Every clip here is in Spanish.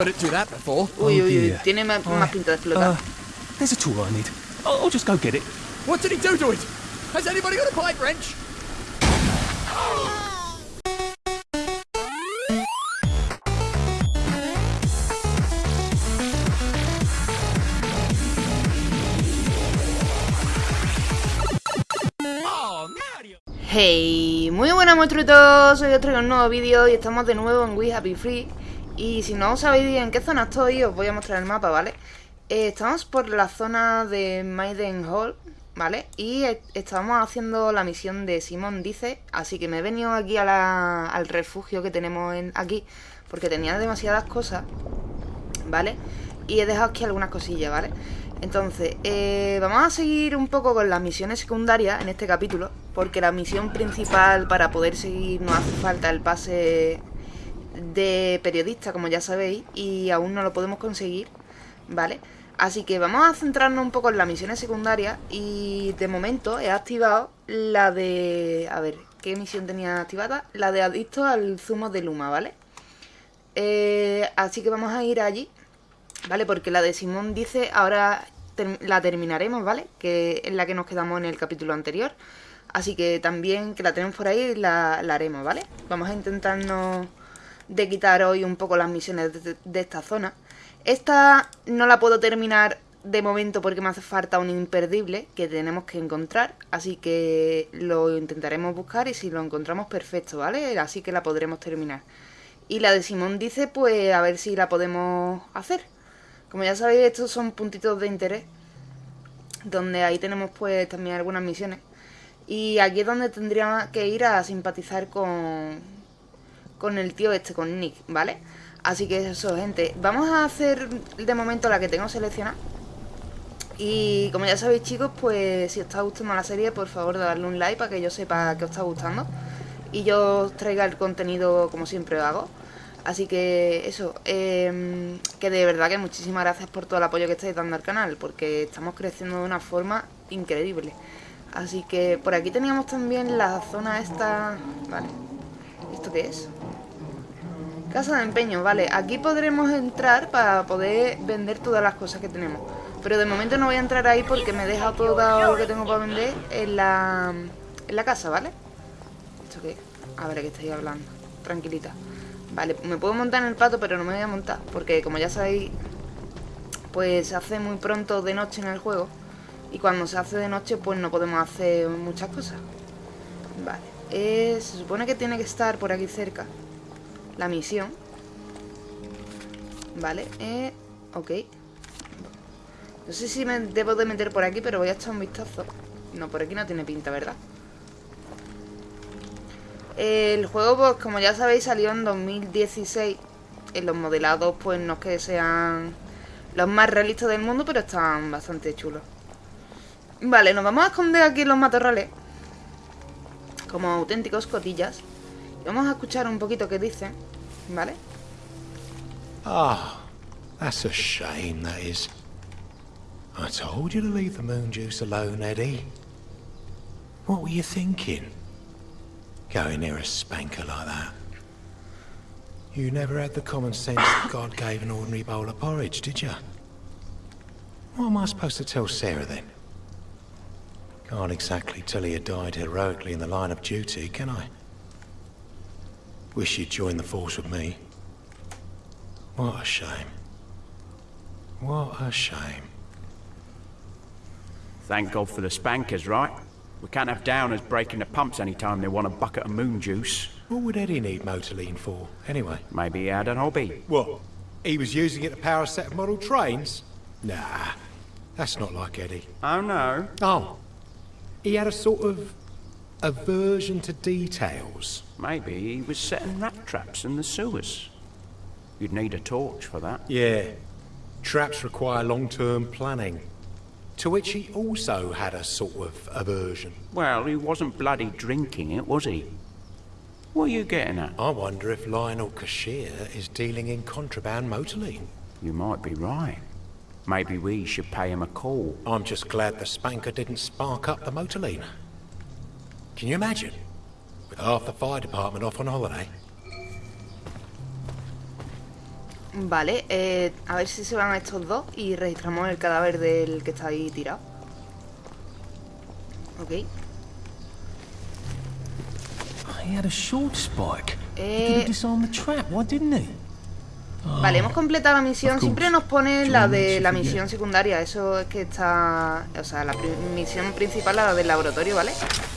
Uy, uy, uy. dear. Tiene más, I- más pinta de explotar. Uh, there's a tool I need. I'll, I'll just go get it. What did he do to it? Has anybody got a pipe wrench? Hey, muy buenas monstruitos, hoy os traigo un nuevo vídeo y estamos de nuevo en We Happy Free Y si no sabéis en qué zona estoy, os voy a mostrar el mapa, ¿vale? Eh, estamos por la zona de Maiden Hall, ¿vale? Y estamos haciendo la misión de Simón Dice Así que me he venido aquí al refugio que tenemos en, aquí Porque tenía demasiadas cosas, ¿vale? Y he dejado aquí algunas cosillas, ¿vale? Entonces, eh, vamos a seguir un poco con las misiones secundarias en este capítulo, porque la misión principal para poder seguir nos hace falta el pase de periodista, como ya sabéis, y aún no lo podemos conseguir, ¿vale? Así que vamos a centrarnos un poco en las misiones secundarias y de momento he activado la de... A ver, ¿qué misión tenía activada? La de adicto al zumo de Luma, ¿vale? Eh, así que vamos a ir allí ¿Vale? Porque la de Simón dice, ahora la terminaremos, ¿vale? Que es la que nos quedamos en el capítulo anterior. Así que también que la tenemos por ahí, la, la haremos, ¿vale? Vamos a intentarnos de quitar hoy un poco las misiones de, esta zona. Esta no la puedo terminar de momento porque me hace falta un imperdible que tenemos que encontrar. Así que lo intentaremos buscar y si lo encontramos perfecto, ¿vale? Así que la podremos terminar. Y la de Simón dice, pues a ver si la podemos hacer. Como ya sabéis, estos son puntitos de interés. Donde ahí tenemos pues también algunas misiones. Y aquí es donde tendría que ir a simpatizar con, con el tío este, con Nick, ¿vale? Así que eso, gente. Vamos a hacer de momento la que tengo seleccionada. Y como ya sabéis, chicos, pues si os está gustando la serie, por favor, darle un like para que yo sepa que os está gustando. Y yo os traiga el contenido como siempre hago. Así que eso, em, que de verdad que muchísimas gracias por todo el apoyo que estáis dando al canal, porque estamos creciendo de una forma increíble. Así que por aquí teníamos también la zona esta... Vale, ¿esto qué es? Casa de empeño, vale. Aquí podremos entrar para poder vender todas las cosas que tenemos. Pero de momento no voy a entrar ahí porque me he dejado todo lo que tengo para vender en la, en la casa, ¿vale? ¿Esto qué? A ver, ¿a qué estoy hablando? Tranquilita. Vale, me puedo montar en el pato, pero no me voy a montar. Porque como ya sabéis, pues se hace muy pronto de noche en el juego. Y cuando se hace de noche, pues no podemos hacer muchas cosas. Vale. eh, se supone que tiene que estar por aquí cerca. La misión. Vale, eh, ok. No sé si me debo de meter por aquí, pero voy a echar un vistazo. No, por aquí no tiene pinta, ¿verdad? El juego, pues como ya sabéis, salió en 2016. En los modelados, pues no es que sean los más realistas del mundo, pero están bastante chulos. Vale, nos vamos a esconder aquí en los matorrales. Como auténticos cotillas. Vamos a escuchar un poquito qué dicen. ¿Vale? Ah, that's a shame, that is. I told you to leave the moon juice alone, Eddie. What were you thinking? Going near a spanker like that. You never had the common sense that God gave an ordinary bowl of porridge, did you? What am I supposed to tell Sarah then? Can't exactly tell her you died heroically in the line of duty, can I? Wish you'd join the force with me. What a shame. What a shame. Thank God for the spankers, right? We can't have downers breaking the pumps any time they want a bucket of moon juice. What would Eddie need motorline for, anyway? Maybe he had an hobby. What? He was using it to power a set of model trains? Nah, that's not like Eddie. Oh no. Oh, he had a sort of aversion to details. Maybe he was setting rat traps in the sewers. You'd need a torch for that. Yeah, traps require long-term planning. To which he also had a sort of aversion. Well, he wasn't bloody drinking it, was he? What are you getting at? I wonder if Lionel Cashier is dealing in contraband motorline. You might be right. Maybe we should pay him a call. I'm just glad the spanker didn't spark up the motorline. Can you imagine? With half the fire department off on holiday. Vale, eh, a ver si se van estos dos y registramos el cadáver del que está ahí tirado. Ok. He had a short spike. He could Eh, have disarmed the trap. Why didn't he? Vale, hemos completado la misión. Siempre nos pone la de la misión secundaria. Eso es que está... O sea, la pri- misión principal, la del laboratorio, ¿vale?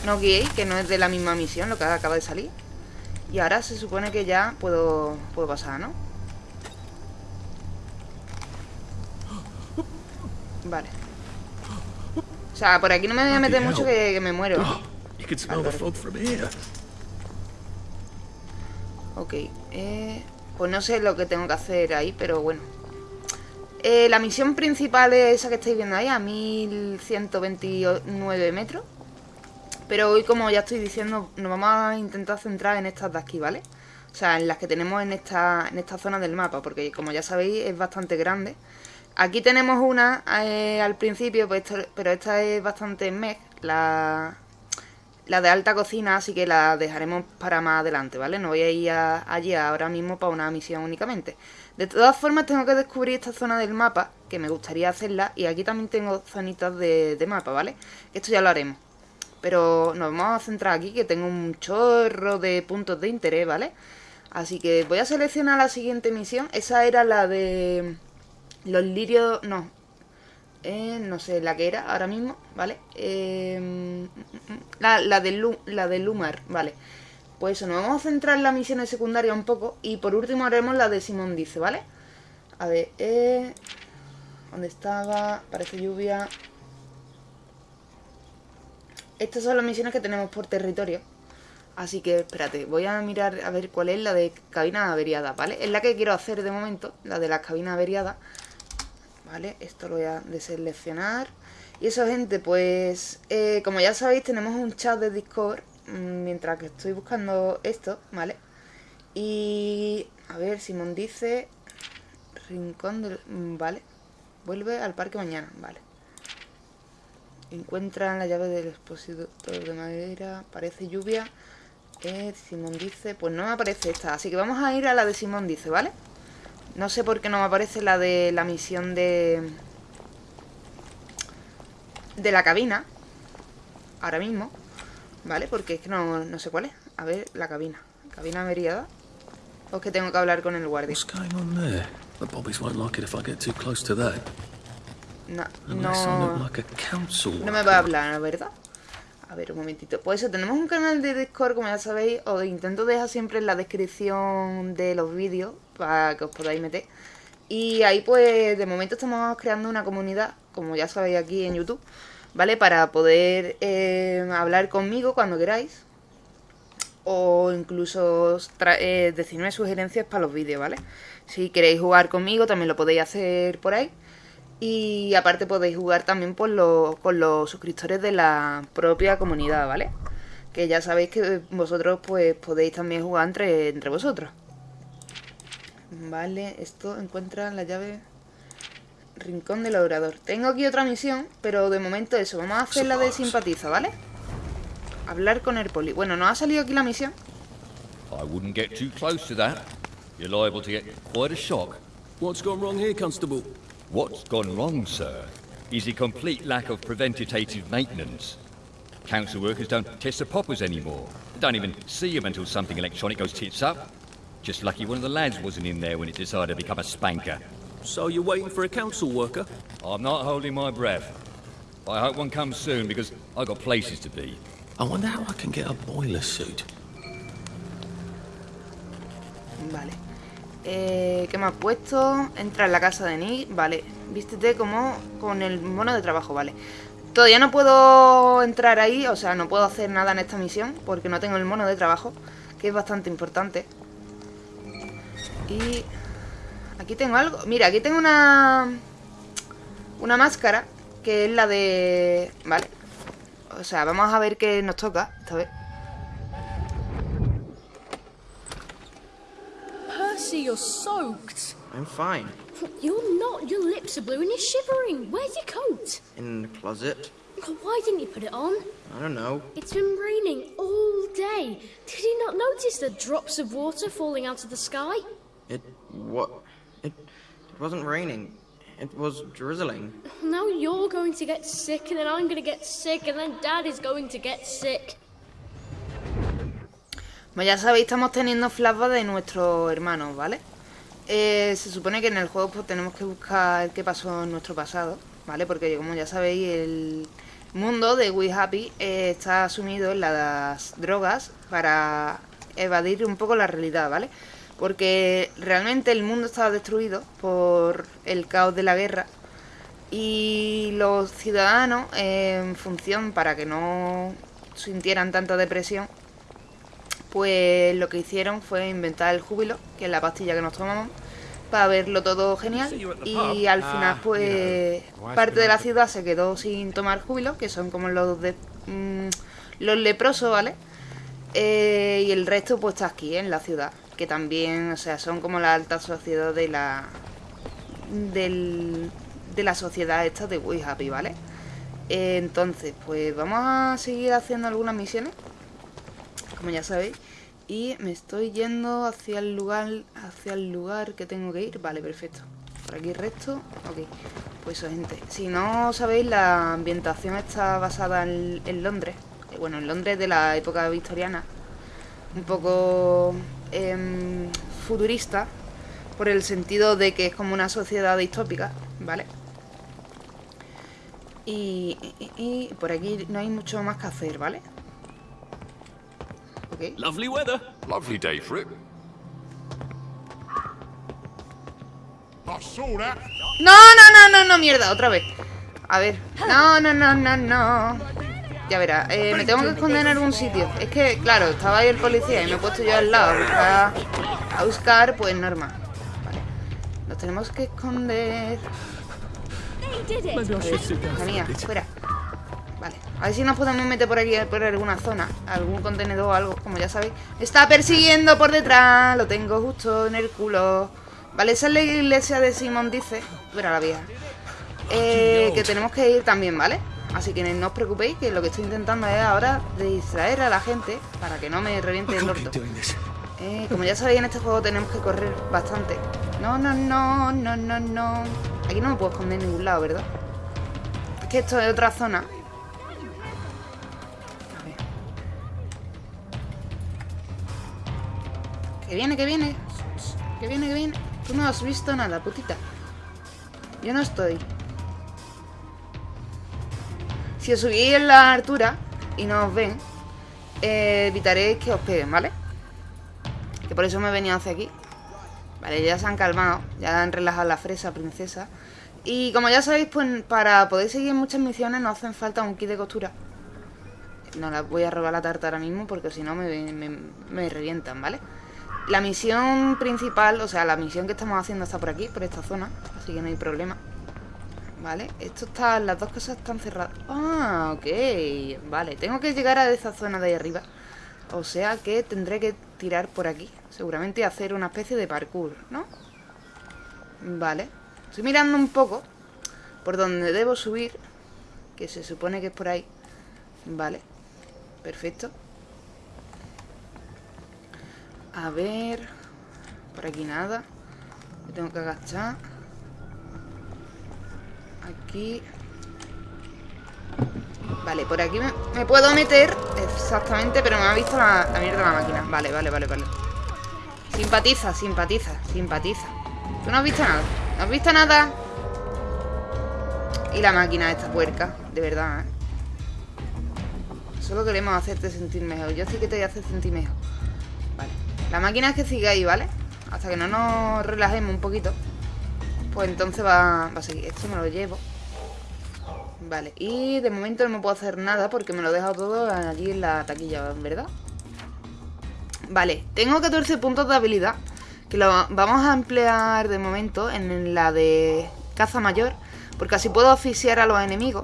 No guiéis, que no es de la misma misión, lo que acaba de salir. Y ahora se supone que ya puedo, puedo pasar, ¿no? Vale. O sea, por aquí no me voy a meter mucho que, que me muero. Ok, eh, pues no sé lo que tengo que hacer ahí, pero bueno. Eh, la misión principal es esa que estáis viendo ahí, a 1129 metros. Pero hoy, como ya estoy diciendo, nos vamos a intentar centrar en estas de aquí, ¿vale? O sea, en las que tenemos en esta, en esta zona del mapa, porque como ya sabéis, es bastante grande. Aquí tenemos una eh, al principio, pues pero esta es bastante meh, la, la de alta cocina, así que la dejaremos para más adelante, ¿vale? No voy a ir a- allí ahora mismo para una misión únicamente. De todas formas, tengo que descubrir esta zona del mapa, que me gustaría hacerla, y aquí también tengo zonitas de, de mapa, ¿vale? Esto ya lo haremos. Pero nos vamos a centrar aquí, que tengo un chorro de puntos de interés, ¿vale? Así que voy a seleccionar la siguiente misión. Esa era la de los lirios... No. No sé la que era ahora mismo, ¿vale? Eh, la, la, de la de Lumar, vale. Pues eso, nos vamos a centrar en las misiones secundarias un poco. Y por último haremos la de Simón Dice, ¿vale? A ver, eh... ¿Dónde estaba? Parece lluvia. Estas son las misiones que tenemos por territorio. Así que espérate, voy a mirar a ver cuál es la de cabina averiada, ¿vale? Es la que quiero hacer de momento, la de las cabinas averiadas. Vale, esto lo voy a deseleccionar. Y eso, gente, pues eh, como ya sabéis, tenemos un chat de Discord mm, mientras que estoy buscando esto, ¿vale? Y a ver, Simón dice Rincón del... mm, Vale. Vuelve al parque mañana, vale. Encuentran la llave del expositor de madera. Parece lluvia. Eh, Simón dice... Pues no me aparece esta. Así que vamos a ir a la de Simón dice, ¿vale? No sé por qué no me aparece la de la misión de... De la cabina. Ahora mismo. ¿Vale? Porque es que no, no sé cuál es. A ver, la cabina. Cabina averiada. O es que tengo que hablar con el guardia. No, no, no me va a hablar, ¿verdad? A ver, un momentito. Pues eso, tenemos un canal de Discord, como ya sabéis. Os intento dejar siempre en la descripción de los vídeos para que os podáis meter. Y ahí, pues, de momento estamos creando una comunidad, como ya sabéis aquí en YouTube, ¿vale? Para poder eh, hablar conmigo cuando queráis. O incluso eh, decirme sugerencias para los vídeos, ¿vale? Si queréis jugar conmigo, también lo podéis hacer por ahí. Y aparte podéis jugar también por los- con los suscriptores de la propia comunidad, ¿vale? Que ya sabéis que vosotros pues podéis también jugar entre, entre vosotros. Vale, esto encuentra la llave Rincón del Obrador. Tengo aquí otra misión, pero de momento eso. Vamos a hacer la de simpatiza, ¿vale? Hablar con el poli. Bueno, nos ha salido aquí la misión. I wouldn't get too close to that. You're liable to get quite a shock. What's gone wrong here, Constable? What's gone wrong, sir, is a complete lack of preventative maintenance. Council workers don't test the poppers anymore. They don't even see them until something electronic goes tits up. Just lucky one of the lads wasn't in there when it decided to become a spanker. So you're waiting for a council worker? I'm not holding my breath. I hope one comes soon because I've got places to be. I wonder how I can get a boiler suit. Vale. Eh, ¿Qué me has puesto? Entra en la casa de Nick. Vale. Vístete como con el mono de trabajo, vale. Todavía no puedo entrar ahí, o sea, no puedo hacer nada en esta misión porque no tengo el mono de trabajo, que es bastante importante. Y aquí tengo algo. Mira, aquí tengo una una máscara que es la de, vale. O sea, vamos a ver qué nos toca esta vez. Percy, you're soaked. I'm fine. You're not. Your lips are blue and you're shivering. Where's your coat? In the closet? Why didn't you put it on? I don't know. It's been raining all day. Did you not notice the drops of water falling out of the sky? It. what? It, it wasn't raining. It was drizzling. Now you're going to get sick, and then I'm going to get sick, and then Dad is going to get sick. Como ya sabéis, estamos teniendo flashbacks de nuestros hermanos, ¿vale? Eh, se supone que en el juego pues tenemos que buscar qué pasó en nuestro pasado, ¿vale? Porque como ya sabéis, el mundo de We Happy eh, está sumido en las drogas para evadir un poco la realidad, ¿vale? Porque realmente el mundo estaba destruido por el caos de la guerra y los ciudadanos, eh, en función para que no sintieran tanta depresión, pues lo que hicieron fue inventar el júbilo, que es la pastilla que nos tomamos, para verlo todo genial. Y al final, pues, parte de la ciudad se quedó sin tomar júbilo, que son como los de mm, los leprosos, ¿vale? Eh, y el resto, pues, está aquí, en la ciudad. Que también, o sea, son como la alta sociedad de la. Del, de la sociedad esta de We Happy, ¿vale? Eh, entonces, pues vamos a seguir haciendo algunas misiones como ya sabéis. Y me estoy yendo hacia el lugar hacia el lugar que tengo que ir. Vale, perfecto. Por aquí recto. Ok. Pues eso, gente. Si no sabéis, la ambientación está basada en, Londres. Eh, Bueno, en Londres de la época victoriana. Un poco em, futurista. Por el sentido de que es como una sociedad distópica. ¿Vale? Y, y- y por aquí no hay mucho más que hacer, ¿vale? Ok. Lovely weather. Lovely day for it. I saw that. No, no, no, no, no, mierda, otra vez. A ver. No, no, no, no, no. Ya verá, eh, me tengo que esconder en algún sitio. Es que, claro, estaba ahí el policía y me he puesto yo al lado a buscar, a buscar pues normal. Vale. Nos tenemos que esconder. Bit. fuera. Vale, a ver si nos podemos meter por aquí, por alguna zona, algún contenedor o algo, como ya sabéis. Me está persiguiendo por detrás, lo tengo justo en el culo. Vale, esa es la iglesia de Simón, dice. Mira la vieja. Eh, que tenemos que ir también, ¿vale? Así que no os preocupéis, que lo que estoy intentando es ahora distraer a la gente para que no me reviente el orto. Eh, como ya sabéis, en este juego tenemos que correr bastante. No, no, no, no, no, no. Aquí no me puedo esconder en ningún lado, ¿verdad? Es que esto es otra zona. Que viene, que viene. Que viene, que viene. Tú no has visto nada, putita. Yo no estoy. Si os subís en la altura y no os ven, eh, evitaréis que os peguen, ¿vale? Que por eso me venido hacia aquí. Vale, ya se han calmado, ya han relajado la fresa, princesa. Y como ya sabéis, pues para poder seguir muchas misiones nos hacen falta un kit de costura. No la voy a robar la tarta ahora mismo porque si no me, me revientan, ¿vale? La misión principal, o sea, la misión que estamos haciendo está por aquí, por esta zona. Así que no hay problema. Vale, esto está, las dos cosas están cerradas. Ah, ok. Vale, tengo que llegar a esa zona de ahí arriba. O sea que tendré que tirar por aquí. Seguramente hacer una especie de parkour, ¿no? Vale. Estoy mirando un poco por donde debo subir. Que se supone que es por ahí. Vale. Perfecto. A ver. Por aquí nada. Me tengo que agachar. Aquí. Vale, por aquí me, puedo meter exactamente, pero me ha visto la, la mierda de la máquina. Vale, vale, vale, vale. Simpatiza, simpatiza, simpatiza. Tú no has visto nada. ¿No has visto nada? Y la máquina esta puerca, de verdad, ¿eh? Solo queremos hacerte sentir mejor. Yo sí que te voy a hacer sentir mejor. La máquina es que sigue ahí, ¿vale? Hasta que no nos relajemos un poquito. Pues entonces va, va a seguir. Esto me lo llevo. Vale, y de momento no puedo hacer nada porque me lo he dejado todo allí en la taquilla, ¿verdad? Vale, tengo 14 puntos de habilidad que lo vamos a emplear de momento en la de caza mayor porque así puedo asfixiar a los enemigos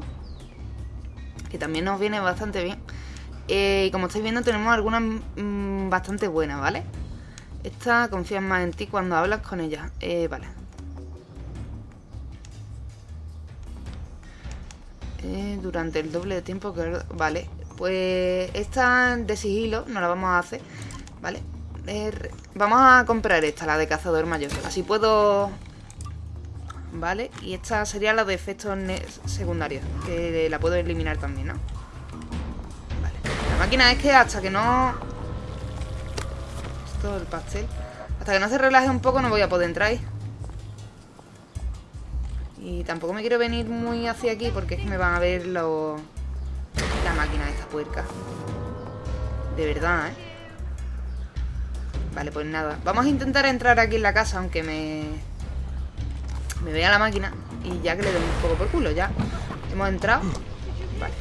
que también nos viene bastante bien Eh, como estáis viendo tenemos algunas mm, bastante buenas, ¿vale? Esta confía más en ti cuando hablas con ella Eh, vale Eh, durante el doble de tiempo que... Vale, pues esta de sigilo no la vamos a hacer, ¿vale? Eh, vamos a comprar esta, la de cazador mayor. Así puedo Vale, y esta sería la de efectos secundarios, que la puedo eliminar también, ¿no? Máquina es que hasta que no... Esto, el pastel. Hasta que no se relaje un poco no voy a poder entrar ahí. Y tampoco me quiero venir muy hacia aquí porque es que me van a ver los... La máquina de esta puerca. De verdad, ¿eh? Vale, pues nada. Vamos a intentar entrar aquí en la casa, aunque me... Me vea la máquina. Y ya que le doy un poco por culo, ya. Hemos entrado. Vale.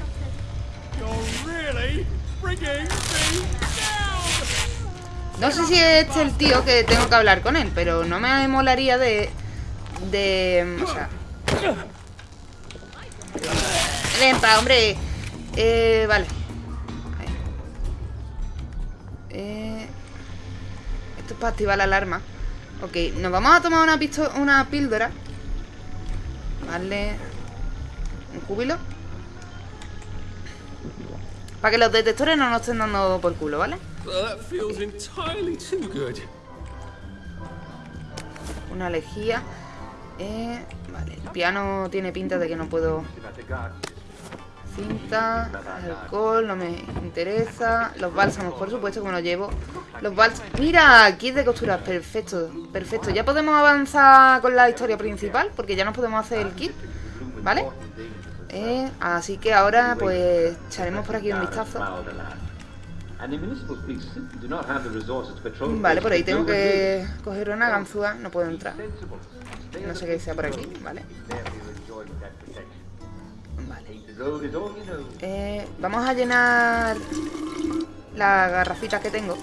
No sé si es este el tío que tengo que hablar con él, pero no me molaría de... De... O sea... Ven pa, hombre. Eh, vale. Eh, esto es para activar la alarma. Ok, nos vamos a tomar una, una píldora. Vale. Un júbilo. Para que los detectores no nos estén dando por culo, ¿vale? Una lejía. Eh, vale, el piano tiene pinta de que no puedo... Cinta, alcohol, no me interesa. Los bálsamos, por supuesto que me los llevo. Los bálsamos... ¡Mira! Kit de costuras, perfecto, perfecto. Ya podemos avanzar con la historia principal, porque ya nos podemos hacer el kit, ¿vale? Eh, así que ahora, pues, echaremos por aquí un vistazo. Vale, por ahí tengo que coger una ganzúa, no puedo entrar. No sé qué sea por aquí, vale. Vale. Eh, vamos a llenar las garrafitas que tengo.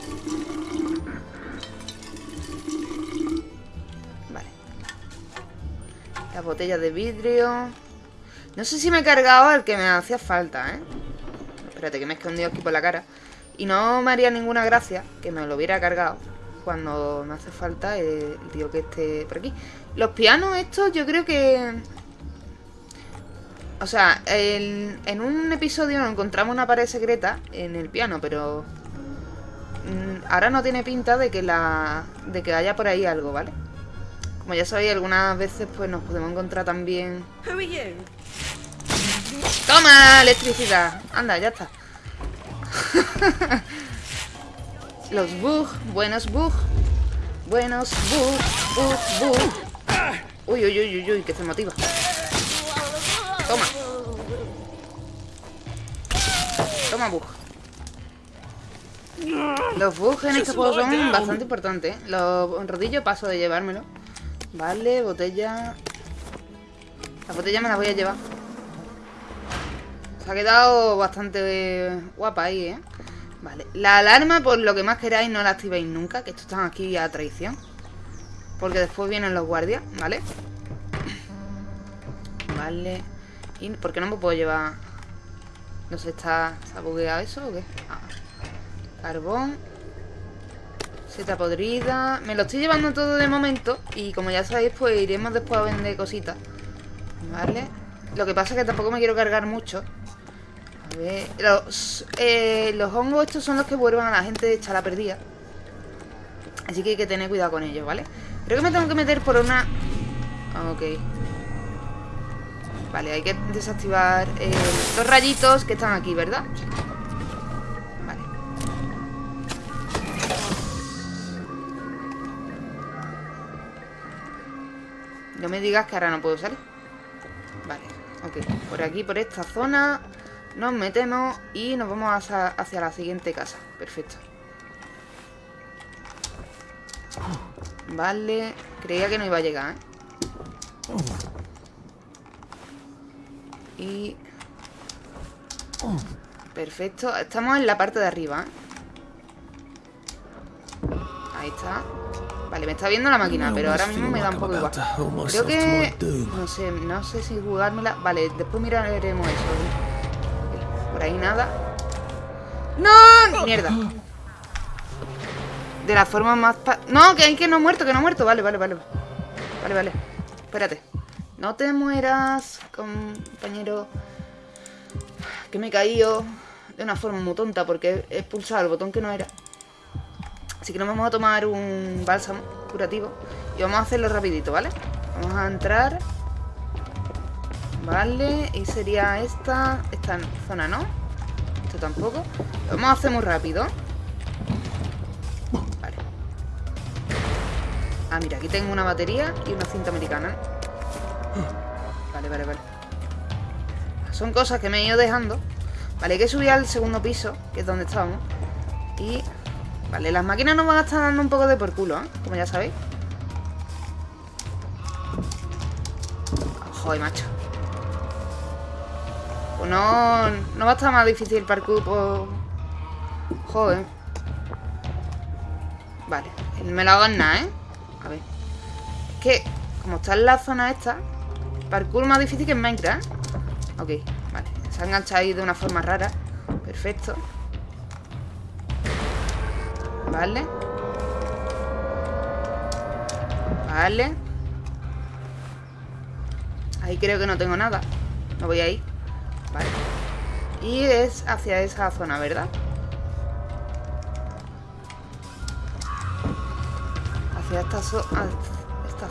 Vale. Las botellas de vidrio. No sé si me he cargado el que me hacía falta, ¿eh? Espérate, que me he escondido aquí por la cara. Y no me haría ninguna gracia que me lo hubiera cargado cuando me hace falta el, tío que esté por aquí. Los pianos estos yo creo que... O sea, en un episodio nos encontramos una pared secreta en el piano, pero... mm, Ahora no tiene pinta de que la... de que haya por ahí algo, ¿vale? Como ya sabéis, algunas veces pues nos podemos encontrar también... ¡Toma! Electricidad. Anda, ya está. Los bug, buenos bug. Buenos bug, bug, bug. Uy, uy, uy, uy, uy, que se motiva. Toma. Toma bug. Los bugs en este juego son bastante importantes. Los rodillos paso de llevármelo. Vale, botella. La botella me la voy a llevar. Se ha quedado bastante guapa ahí, ¿eh? Vale. La alarma, por lo que más queráis, no la activéis nunca. Que estos están aquí a traición. Porque después vienen los guardias, ¿vale? Vale. ¿Y por qué no me puedo llevar? No sé, ¿está, ¿está bugueado eso o qué? Ah. Carbón. Seta podrida. Me lo estoy llevando todo de momento. Y como ya sabéis, pues iremos después a vender cositas. Vale. Lo que pasa es que tampoco me quiero cargar mucho. A ver. Los, eh, los hongos estos son los que vuelvan a la gente de la perdida. Así que hay que tener cuidado con ellos, ¿vale? Creo que me tengo que meter por una... Ok. Vale, hay que desactivar eh, los rayitos que están aquí, ¿verdad? Vale. No me digas que ahora no puedo salir. Ok. Por aquí, por esta zona, nos metemos y nos vamos hacia, hacia la siguiente casa. Perfecto. Vale. Creía que no iba a llegar, ¿eh? Y... Perfecto. Estamos en la parte de arriba, ¿eh? Ahí está. Vale, me está viendo la máquina, pero ahora mismo me da un poco igual. Creo que... No sé, no sé si jugármela... Vale, después miraremos eso. Por ahí nada. ¡No! Mierda. De la forma más... pa- No, que hay que no ha muerto, que no ha muerto. Vale, vale, vale. Vale, vale. Espérate. No te mueras, compañero. Que me he caído de una forma muy tonta porque he pulsado el botón que no era. Así que nos vamos a tomar un bálsamo curativo y vamos a hacerlo rapidito, ¿vale? Vamos a entrar Vale, y sería esta, esta zona, ¿no? Esto tampoco. Lo vamos a hacer muy rápido. Vale. Ah, mira, aquí tengo una batería y una cinta americana. Vale, vale, vale. Son cosas que me he ido dejando. Vale, hay que subir al segundo piso, que es donde estábamos. Y... Vale, las máquinas nos van a estar dando un poco de por culo, ¿eh? Como ya sabéis. Joder, macho. Pues no, no va a estar más difícil el parkour, pues... Joder. Vale, me lo hago en nada, ¿eh? A ver. Es que, como está en la zona esta, parkour más difícil que en Minecraft. Ok, vale. Se ha enganchado ahí de una forma rara. Perfecto. Vale. Vale. Ahí creo que no tengo nada. No voy ahí. Vale. Y es hacia esa zona, ¿verdad? Hacia esta,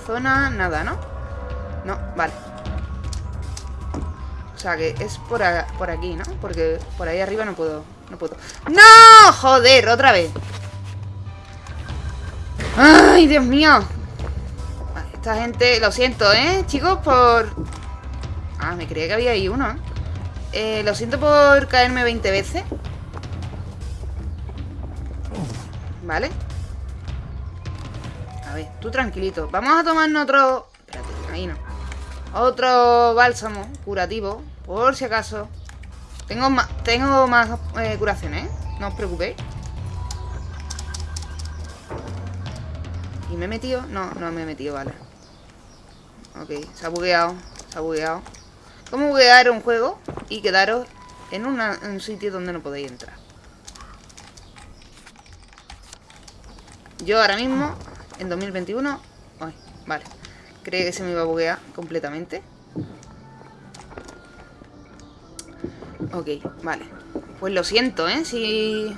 zona, nada, ¿no? No, vale. O sea que es por, por aquí, ¿no? Porque por ahí arriba no puedo. No puedo. ¡No! ¡Joder! Otra vez. ¡Ay, Dios mío! Esta gente... Lo siento, ¿eh? Chicos, por... Ah, me creía que había ahí uno, ¿eh? Eh, lo siento por caerme 20 veces. Vale. A ver, tú tranquilito. Vamos a tomarnos otro... Espérate, ahí no. Otro bálsamo curativo, por si acaso. Tengo más, tengo más eh, curaciones, ¿eh? No os preocupéis. ¿Y me he metido? No, no me he metido, vale. Ok, se ha bugueado. Se ha bugueado. ¿Cómo buguear un juego y quedaros en, un sitio donde no podéis entrar? Yo ahora mismo, en 2021... Ay, vale. Creí que se me iba a buguear completamente. Ok, vale. Pues lo siento, ¿eh? Si...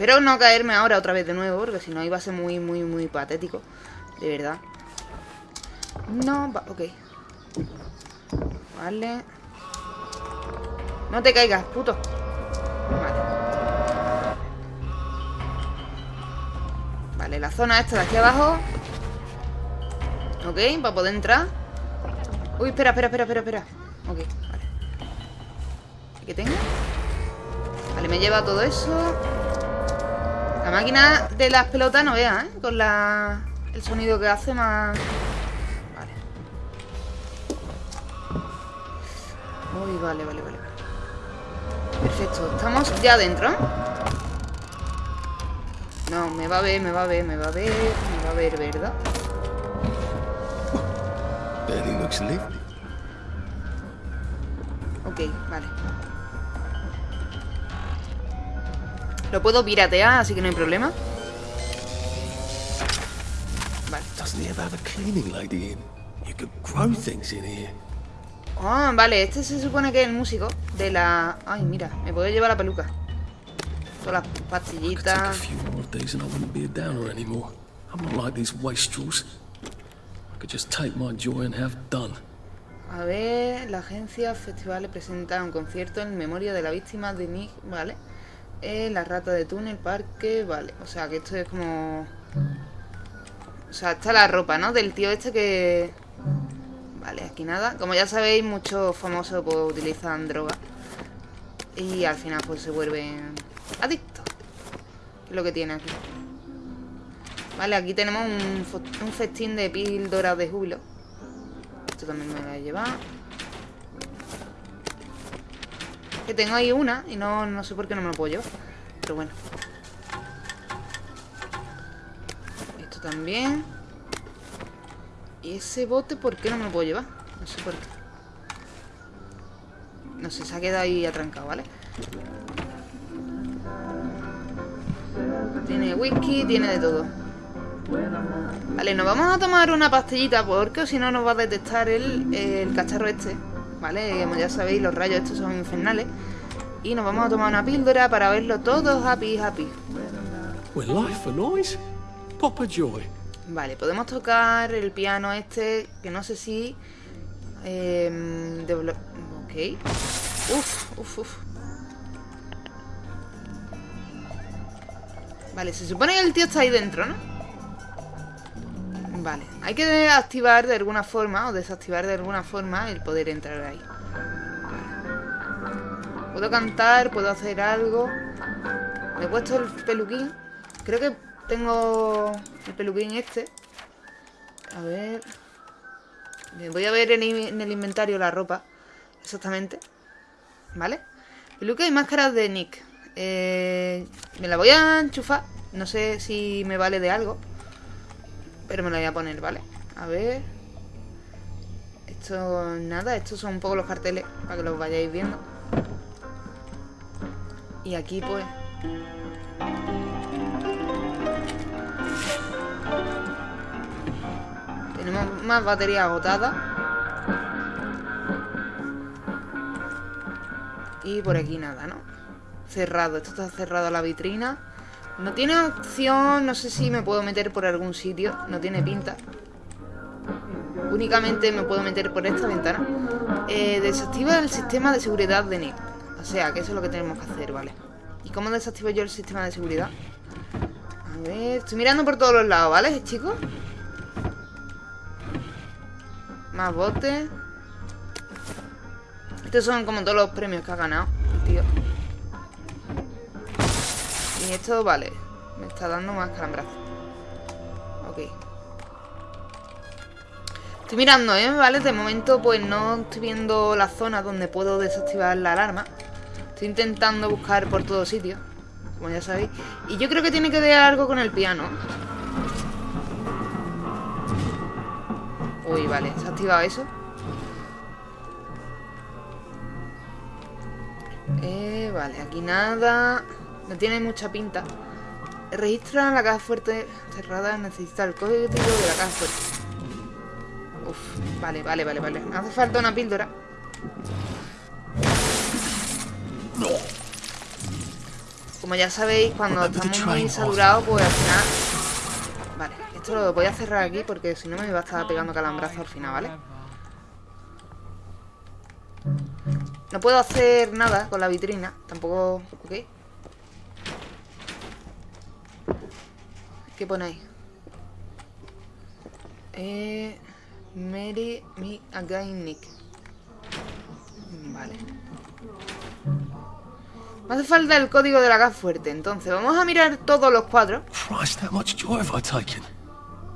Espero no caerme ahora otra vez de nuevo, porque si no iba a ser muy, muy, muy patético. De verdad. No, va, ok. Vale. No te caigas, puto. Vale. Vale, la zona esta de aquí abajo. Ok, para poder entrar. Uy, espera, espera, espera, espera, espera. Ok, vale. ¿Qué tengo? Vale, me lleva todo eso. La máquina de las pelotas no vea, ¿eh? Con la... el sonido que hace más... Uy, vale, vale, vale. Perfecto, estamos ya adentro. No, me va a ver, me va a ver, me va a ver, me va a ver, ¿verdad? Ok, vale. Lo puedo piratear, así que no hay problema. Vale. Ah, vale, este se supone que es el músico de la... Ay, mira, me puedo llevar la peluca. Todas las pastillitas. A ver, la agencia Festival presenta un concierto en memoria de la víctima de Nick, ¿vale? Eh, la rata de túnel, parque, vale. O sea, que esto es como... O sea, está la ropa, ¿no? Del tío este que... Vale, aquí nada. Como ya sabéis, muchos famosos pues, utilizan droga. Y al final pues se vuelven adictos. es lo que tiene aquí? Vale, aquí tenemos un, un festín de píldoras de júbilo. Esto también me lo voy a llevar. Que tengo ahí una y no, no sé por qué no me lo puedo llevar. Pero bueno. Esto también. ¿Y ese bote por qué no me lo puedo llevar? No sé por qué. No sé, se ha quedado ahí atrancado, ¿vale? Tiene whisky, tiene de todo. Vale, nos vamos a tomar una pastillita porque si no nos va a detectar el, el cacharro este. ¿Vale? Como ya sabéis, los rayos estos son infernales. Y nos vamos a tomar una píldora para verlo todo happy, happy. life noise. Papa Joy. Vale, podemos tocar el piano este, que no sé si Eh, ok. Uf, uf, uf. Vale, se supone que el tío está ahí dentro, ¿no? Vale, hay que activar de alguna forma o desactivar de alguna forma el poder entrar ahí. Puedo cantar, puedo hacer algo. Me he puesto el peluquín. Creo que tengo el peluquín este. A ver. Voy a ver en el inventario la ropa. Exactamente. ¿Vale? Peluca y máscaras de Nick. Eh, me la voy a enchufar. No sé si me vale de algo. Pero me la voy a poner, ¿vale? A ver. Esto, nada, estos son un poco los carteles para que los vayáis viendo. Y aquí, pues. Tenemos más batería agotada. Y por aquí nada, ¿no? Cerrado, esto está cerrado la vitrina. No tiene opción, no sé si me puedo meter por algún sitio. No tiene pinta. Únicamente me puedo meter por esta ventana. Eh, desactiva el sistema de seguridad de Nick. O sea, que eso es lo que tenemos que hacer, ¿vale? ¿Y cómo desactivo yo el sistema de seguridad? A ver, estoy mirando por todos los lados, ¿vale, chicos? Más botes. Estos son como todos los premios que ha ganado tío. Y esto, vale. Me está dando más calambrazo. Ok. Estoy mirando, ¿eh? Vale, de momento pues no estoy viendo la zona donde puedo desactivar la alarma. Estoy intentando buscar por todos sitios, como ya sabéis. Y yo creo que tiene que ver algo con el piano. Uy, vale, se ha activado eso. Eh, vale, aquí nada. No tiene mucha pinta. Registra la caja fuerte cerrada. Necesita el código de la caja fuerte. Uf, vale, vale, vale, vale. Me hace falta una píldora. Como ya sabéis, cuando estamos muy saturados, pues al final... Vale, esto lo voy a cerrar aquí porque si no me va a estar pegando calambrazo al final, ¿vale? No puedo hacer nada con la vitrina, tampoco... ¿Ok? ¿Qué ponéis? Eh... Mary me again Nick. Vale. Me hace falta el código de la gas fuerte, entonces vamos a mirar todos los cuadros. Christ, how much joy have I taken?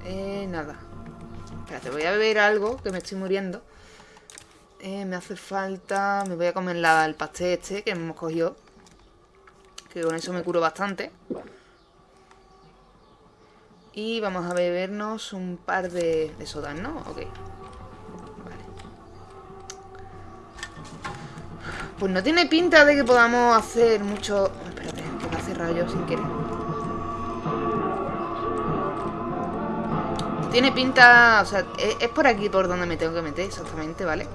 Eh, nada. Espérate, voy a beber algo, que me estoy muriendo. Eh, me hace falta... Me voy a comer la, el pastel este que hemos cogido. Que con eso me curo bastante. Y vamos a bebernos un par de, de sodas, ¿no? Ok. Vale. Pues no tiene pinta de que podamos hacer mucho... Espérate, que me ha yo sin querer. Tiene pinta... O sea, es, es por aquí por donde me tengo que meter exactamente, ¿vale?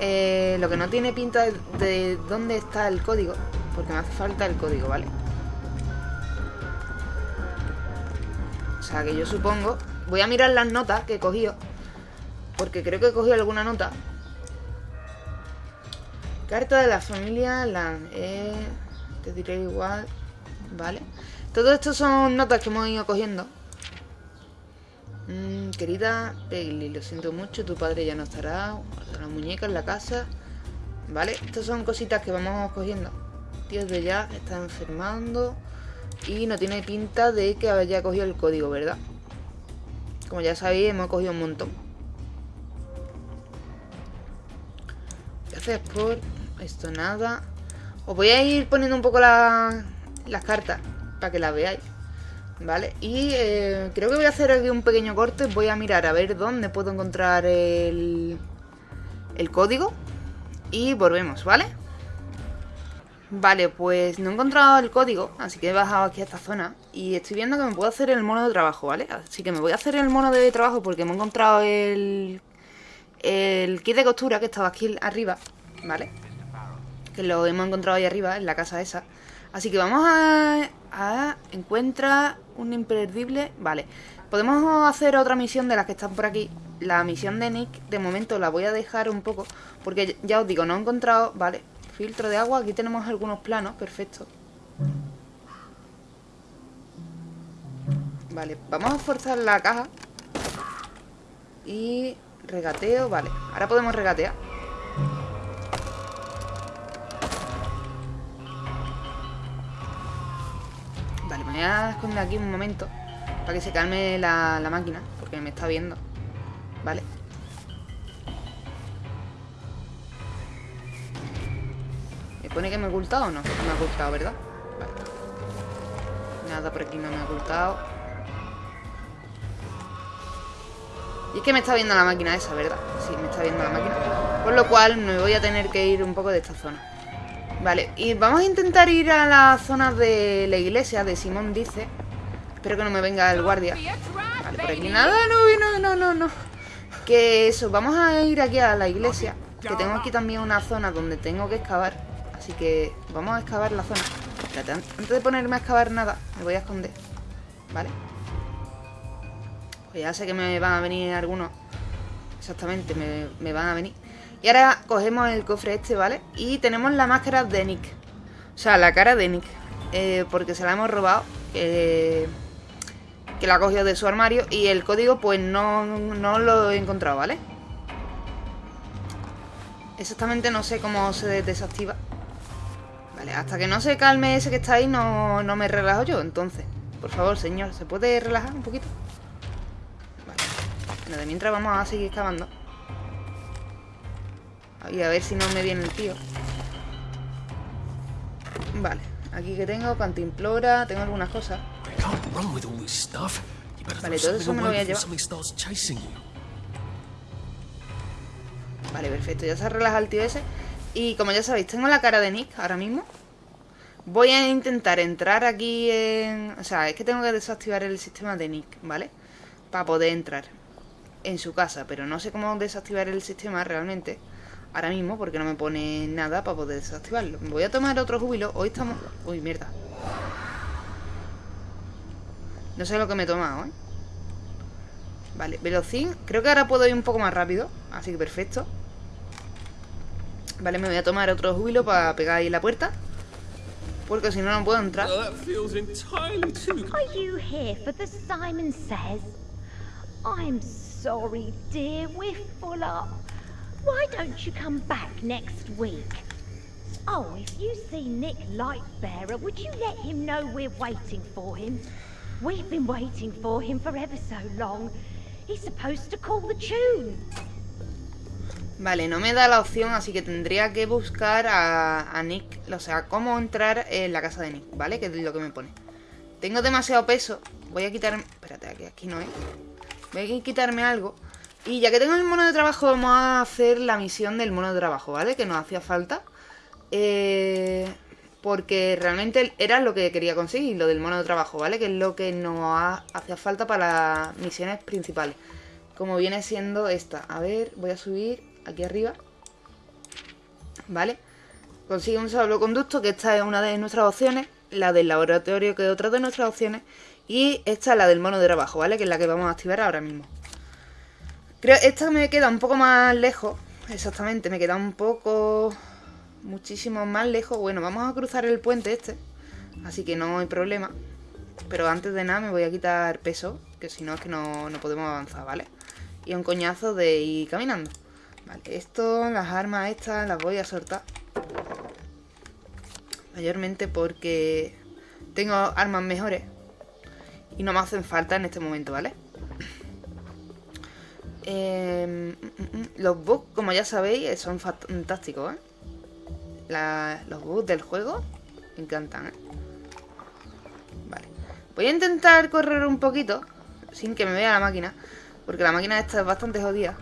Eh, lo que no tiene pinta de, de dónde está el código. Porque me hace falta el código, ¿vale? Sea, que yo supongo... Voy a mirar las notas que he cogido. Porque creo que he cogido alguna nota. Carta de la familia Lan. Eh, te diré igual. Vale. Todo esto son notas que hemos ido cogiendo. Mm, querida Peggy, lo siento mucho. Tu padre ya no estará. La muñeca en la casa. Vale. Estas son cositas que vamos cogiendo. Tío de ya está enfermando. Y no tiene pinta de que haya cogido el código, ¿verdad? Como ya sabéis, hemos cogido un montón. Gracias por esto nada. Os voy a ir poniendo un poco la- las cartas para que las veáis. ¿Vale? Y eh, creo que voy a hacer aquí un pequeño corte. Voy a mirar a ver dónde puedo encontrar el, el código. Y volvemos, ¿vale? Vale, pues no he encontrado el código, así que he bajado aquí a esta zona y estoy viendo que me puedo hacer el mono de trabajo, ¿vale? Así que me voy a hacer el mono de trabajo porque me he encontrado el, el kit de costura que estaba aquí arriba, ¿vale? Que lo hemos encontrado ahí arriba, en la casa esa. Así que vamos a, a encuentra un imperdible, vale. Podemos hacer otra misión de las que están por aquí, la misión de Nick, de momento la voy a dejar un poco, porque ya os digo, no he encontrado, vale, filtro de agua, aquí tenemos algunos planos, perfecto. Vale, vamos a forzar la caja. Y regateo, vale, ahora podemos regatear. Vale, me voy a esconder aquí un momento para que se calme la, la máquina, porque me está viendo. Vale. ¿Me pone que me he ocultado o no? No me ha ocultado, ¿verdad? Vale. Nada por aquí no me ha ocultado. Y es que me está viendo la máquina esa, ¿verdad? Sí, me está viendo la máquina. Por lo cual me voy a tener que ir un poco de esta zona. Vale, y vamos a intentar ir a la zona de la iglesia, de Simón dice. Espero que no me venga el guardia. Vale, por aquí nada, no, no, no, no, no. Que eso, vamos a ir aquí a la iglesia. Que tengo aquí también una zona donde tengo que excavar. Así que vamos a excavar la zona. Espérate, antes de ponerme a excavar nada, me voy a esconder. ¿Vale? Pues ya sé que me van a venir algunos. Exactamente, me, van a venir. Y ahora cogemos el cofre este, ¿vale? Y tenemos la máscara de Nick. O sea, la cara de Nick. Eh, porque se la hemos robado. Que la ha cogido de su armario. Y el código, pues no, no lo he encontrado, ¿vale? Exactamente no sé cómo se desactiva. Vale, hasta que no se calme ese que está ahí, no, no me relajo yo. Entonces, por favor, señor, ¿se puede relajar un poquito? Vale. Bueno, de mientras vamos a seguir excavando. Y a ver si no me viene el tío. Vale, aquí que tengo cantimplora, tengo algunas cosas. Vale, todo eso me lo voy a llevar. Vale, perfecto, ya se ha relajado el tío ese. Y como ya sabéis, tengo la cara de Nick ahora mismo. Voy a intentar entrar aquí en... O sea, es que tengo que desactivar el sistema de Nick, ¿vale? Para poder entrar en su casa, pero no sé cómo desactivar el sistema realmente ahora mismo porque no me pone nada para poder desactivarlo. Voy a tomar otro júbilo. Hoy estamos... Uy, mierda. No sé lo que me he tomado, ¿eh? Vale, velocín. Creo que ahora puedo ir un poco más rápido. Así que perfecto. Vale, me voy a tomar otro júbilo para pegar ahí la puerta. Porque si no, no puedo entrar. Oh, that feels entirely too Are you here for the Simon Says? I'm sorry, dear, we're full up. Why don't you come back next week? Oh, if you see Nick Lightbearer, would you let him know we're waiting for him? We've been waiting for him for ever so long. He's supposed to call the tune. Vale, no me da la opción, así que tendría que buscar a, Nick, o sea, cómo entrar en la casa de Nick, ¿vale? Que es lo que me pone. Tengo demasiado peso, voy a quitarme... Espérate, aquí, aquí no es. Voy a quitarme algo. Y ya que tengo el mono de trabajo, vamos a hacer la misión del mono de trabajo, ¿vale? Que nos hacía falta. Eh, porque realmente era lo que quería conseguir, lo del mono de trabajo, ¿vale? Que es lo que nos hacía falta para las misiones principales. Como viene siendo esta. A ver, voy a subir aquí arriba. ¿Vale? Consigue un salvoconducto, que esta es una de nuestras opciones. La del laboratorio, que es otra de nuestras opciones. Y esta es la del mono de trabajo, ¿vale? Que es la que vamos a activar ahora mismo. Creo esta me queda un poco más lejos. Exactamente, me queda un poco... Muchísimo más lejos. Bueno, vamos a cruzar el puente este. Así que no hay problema. Pero antes de nada me voy a quitar peso. Que si no es que no, no podemos avanzar, ¿vale? Y un coñazo de ir caminando. Vale, esto, las armas estas las voy a soltar. Mayormente porque tengo armas mejores. Y no me hacen falta en este momento, ¿vale? Eh, los bugs, como ya sabéis, son fantásticos, ¿eh? Los bugs del juego me encantan, ¿eh? Vale. Voy a intentar correr un poquito sin que me vea la máquina. Porque la máquina esta es bastante jodida.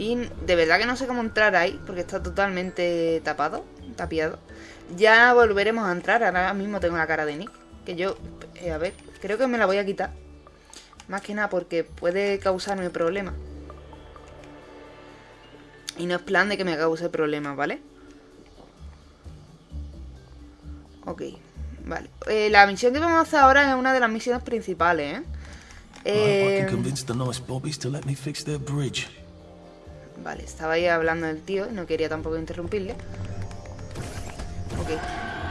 Y de verdad que no sé cómo entrar ahí, porque está totalmente tapado, tapiado. Ya volveremos a entrar, ahora mismo tengo la cara de Nick. Que yo, eh, a ver, creo que me la voy a quitar. Más que nada porque puede causarme problemas. Y no es plan de que me cause problemas, ¿vale? Ok, vale. Eh, la misión que vamos a hacer ahora es una de las misiones principales, ¿eh? Eh, Vale, estaba ahí hablando del tío no quería tampoco interrumpirle. Ok.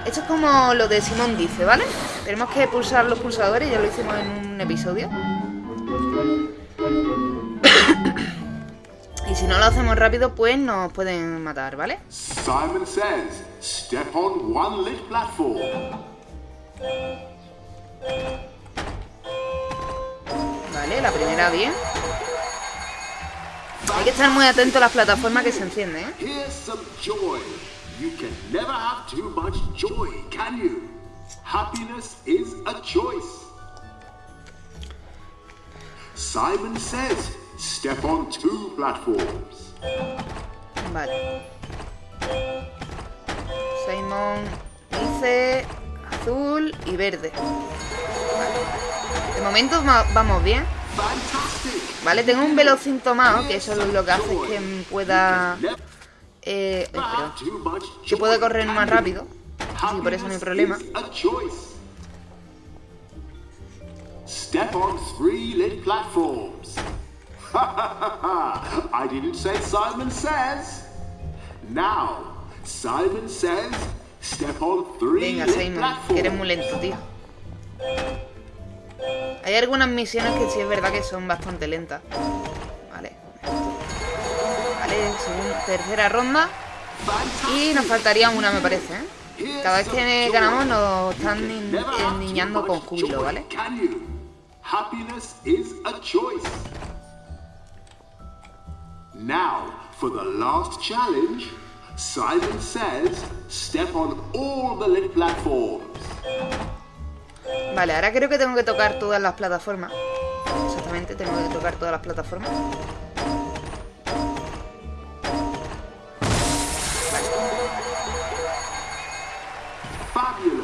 Esto es como lo de Simón dice, ¿vale? Tenemos que pulsar los pulsadores, ya lo hicimos en un episodio. y si no lo hacemos rápido, pues nos pueden matar, ¿vale? Simon says, step on one lit platform. Vale, la primera bien. Hay que estar muy atento a las plataformas que se encienden, ¿eh? You can never have too much joy, can you? Happiness is a choice. Simon says, step on two platforms. Vale. Simon dice azul y verde. Vale. De momento va- vamos bien. Vale, tengo un velocín tomado, que eso es lo que hace que pueda... Eh, perdón. Que pueda correr más rápido. Así que por eso no hay problema. Step on three lit platforms. I didn't say Simon says. Now, Simon says, step on three Venga, lit Simon, que eres muy lento, tío. Hay algunas misiones que sí es verdad que son bastante lentas. Vale. Vale, tercera ronda. Y nos faltaría una, me parece, ¿eh? Cada vez que ganamos nos están ni- endiñando con júbilo, ¿vale? Choice. Now, for the last challenge, Simon says, step on all the lit platforms. Vale, ahora creo que tengo que tocar todas las plataformas. Exactamente, tengo que tocar todas las plataformas.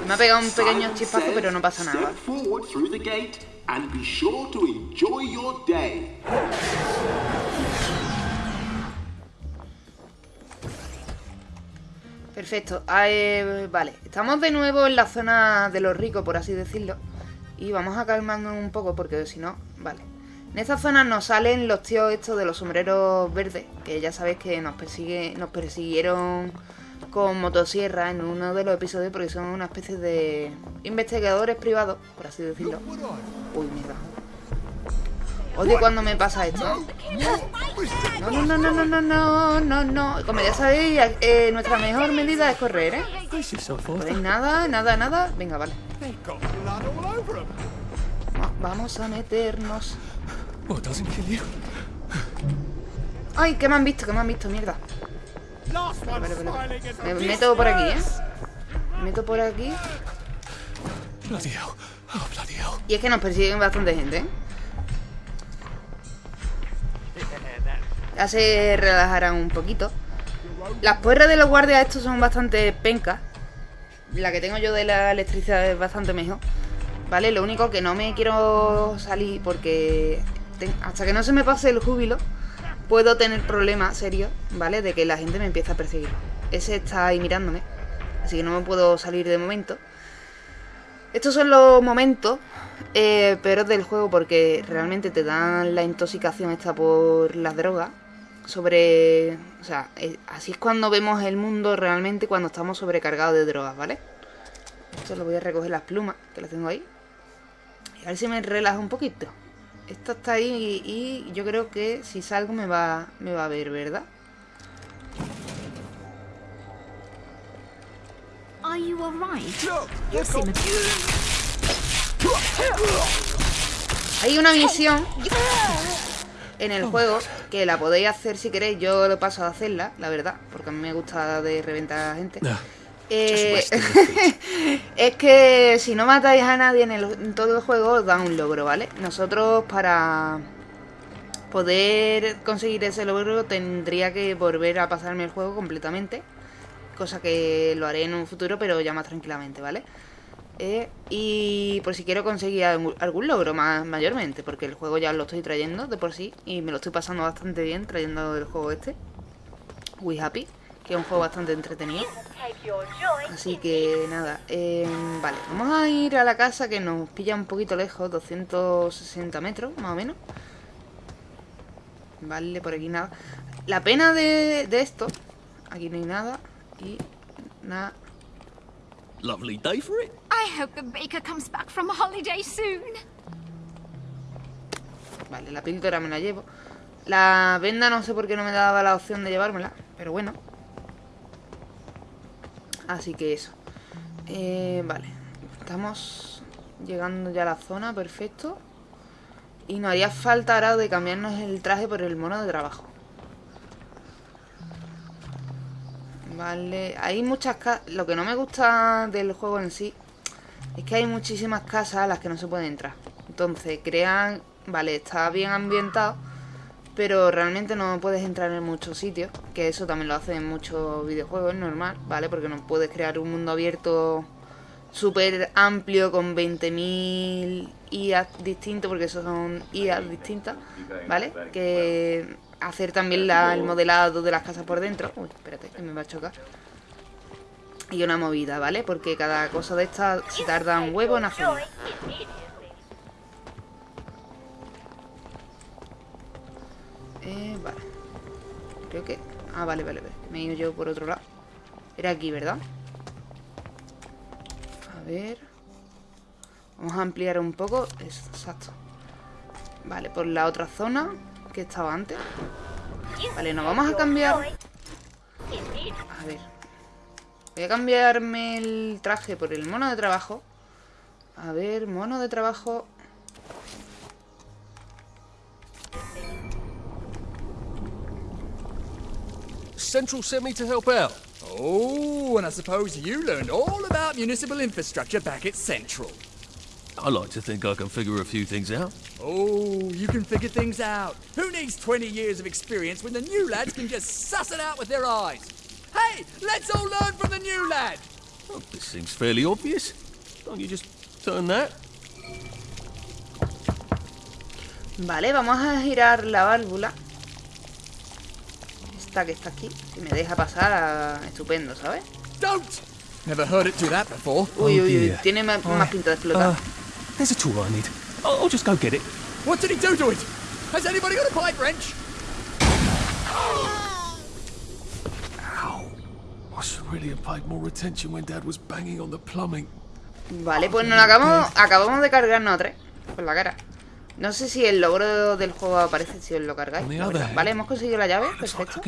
Me ha pegado un pequeño chispazo, pero no pasa nada. Perfecto. Ah, eh, vale, estamos de nuevo en la zona de los ricos, por así decirlo. Y vamos a calmarnos un poco porque si no, vale. En esta zona nos salen los tíos estos de los sombreros verdes, que ya sabéis que nos persigue, nos persiguieron con motosierra en uno de los episodios porque son una especie de investigadores privados, por así decirlo. Uy, mierda. Odio cuando me pasa esto. ¿eh? No, no, no, no, no, no, no, no, no. Como ya sabéis, eh, nuestra mejor medida es correr, ¿eh? Brace yourself, ¿Podéis Arthur. nada, nada, nada? Venga, vale. Va- Vamos a meternos. ¡Ay, que me han visto, que me han visto, mierda! Vale, vale, vale. Me meto por aquí, ¿eh? Me meto por aquí. Oh. Y es que nos persiguen bastante gente, ¿eh? Ya se relajarán un poquito. Las puerras de los guardias estos son bastante pencas. La que tengo yo de la electricidad es bastante mejor. ¿Vale? Lo único que no me quiero salir porque hasta que no se me pase el júbilo puedo tener problemas serios, ¿vale? De que la gente me empiece a perseguir. Ese está ahí mirándome. Así que no me puedo salir de momento. Estos son los momentos eh, del juego porque realmente te dan la intoxicación esta por las drogas. Sobre. O sea, eh, así es cuando vemos el mundo realmente cuando estamos sobrecargados de drogas, ¿vale? Esto lo voy a recoger las plumas que las tengo ahí. Y a ver si me relaja un poquito. Esto está ahí y, y yo creo que si salgo me va, me va a ver, ¿verdad? Are you alright? Hay una misión en el juego que la podéis hacer si queréis. Yo lo paso a hacerla, la verdad, porque a mí me gusta de reventar a la gente. Eh, es que si no matáis a nadie en, el- en todo el juego os dan un logro, ¿vale? Nosotros para poder conseguir ese logro tendría que volver a pasarme el juego completamente. Cosa que lo haré en un futuro, pero ya más tranquilamente, ¿vale? Eh, y por si quiero conseguir algún, logro más mayormente, porque el juego ya lo estoy trayendo de por sí y me lo estoy pasando bastante bien trayendo el juego este. We happy. que es un juego bastante entretenido. Así que nada, eh, vale, vamos a ir a la casa que nos pilla un poquito lejos, 260 metros más o menos. Vale, por aquí nada. La pena de esto, aquí no hay nada y nada. Lovely day for it. I hope the baker comes back from holiday soon. Vale, la píldora me la llevo. La venda no sé por qué no me daba la opción de llevármela, pero bueno. Así que eso. Eh, vale, estamos llegando ya a la zona, perfecto. Y nos haría falta ahora de cambiarnos el traje por el mono de trabajo. Vale, hay muchas casas... Lo que no me gusta del juego en sí es que hay muchísimas casas a las que no se puede entrar. Entonces crean... Vale, está bien ambientado, pero realmente no puedes entrar en muchos sitios, que eso también lo hacen en muchos videojuegos, es normal, ¿vale? Porque no puedes crear un mundo abierto súper amplio con 20.000 IAs distintos, porque esos son IAs distintas, ¿vale? Que hacer también la- el modelado de las casas por dentro. Uy, espérate, que me va a chocar. Y una movida, ¿vale? Porque cada cosa de estas se tarda un huevo en hacerlo. Eh, vale. Creo que... Ah, vale, vale, vale. Me he ido yo por otro lado. Era aquí, ¿verdad? A ver... Vamos a ampliar un poco. Exacto. Vale, por la otra zona que estaba antes. Vale, nos vamos a cambiar... A ver. Voy a cambiarme el traje por el mono de trabajo. A ver, mono de trabajo... Central sent me to help out. Oh, and I suppose you learned all about municipal infrastructure back at Central. I like to think I can figure a few things out. Oh, you can figure things out. Who needs 20 years of experience when the new lads can just suss it out with their eyes? Hey, let's all learn from the new lad. Well, this seems fairly obvious. Don't you just turn that? Vale, vamos a girar la válvula. Esta que está aquí. Si me deja pasar, ah, estupendo, ¿sabes? Don't! Never heard it do that before. Uy, uy, uy. Tiene ma- más pinta de explotar. There's a tool I need. I'll, I'll just go get it. What did he do to it? Has anybody got a pipe wrench? Ow. I should really have paid more attention when Dad was banging on the plumbing. Vale, pues nos acabamos, acabamos de cargarnos a tres. Por la cara. No sé si el logro del juego aparece si os lo cargáis. Vale, hemos conseguido la llave. Perfecto.